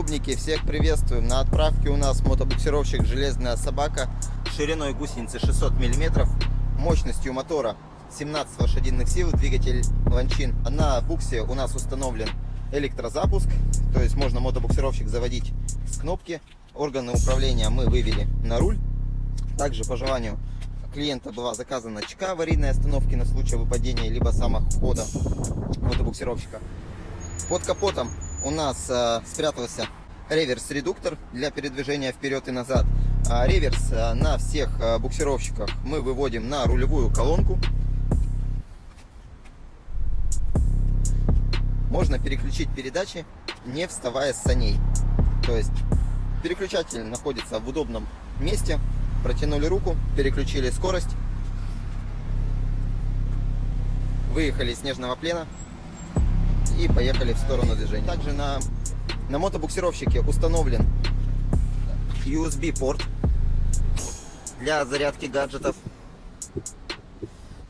ютубники, всех приветствуем. На отправке у нас мотобуксировщик «Железная собака» шириной гусеницы 600 мм, мощностью мотора 17 лошадиных сил, двигатель Ланчин. На буксе у нас установлен электрозапуск, то есть можно мотобуксировщик заводить с кнопки. Органы управления мы вывели на руль. Также по желанию клиента была заказана чека аварийной остановки на случай выпадения либо самохода мотобуксировщика. Под капотом у нас э, спрятался реверс-редуктор для передвижения вперед и назад. А реверс э, на всех э, буксировщиках мы выводим на рулевую колонку. Можно переключить передачи, не вставая с саней. То есть переключатель находится в удобном месте. Протянули руку, переключили скорость. Выехали из снежного плена и поехали в сторону движения. Также на, на мотобуксировщике установлен USB порт для зарядки гаджетов.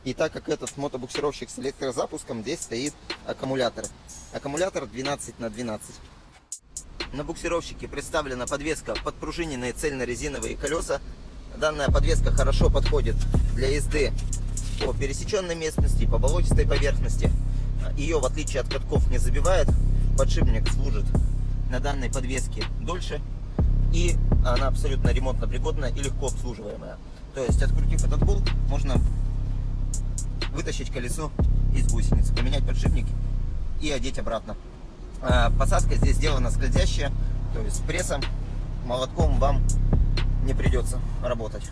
И так как этот мотобуксировщик с электрозапуском, здесь стоит аккумулятор. Аккумулятор 12 на 12. На буксировщике представлена подвеска подпружиненные цельно-резиновые колеса. Данная подвеска хорошо подходит для езды по пересеченной местности, по болотистой поверхности. Ее, в отличие от катков, не забивает. Подшипник служит на данной подвеске дольше. И она абсолютно ремонтно пригодная и легко обслуживаемая. То есть, открутив этот болт, можно вытащить колесо из гусеницы, поменять подшипник и одеть обратно. А, посадка здесь сделана скользящая, то есть прессом, молотком вам не придется работать.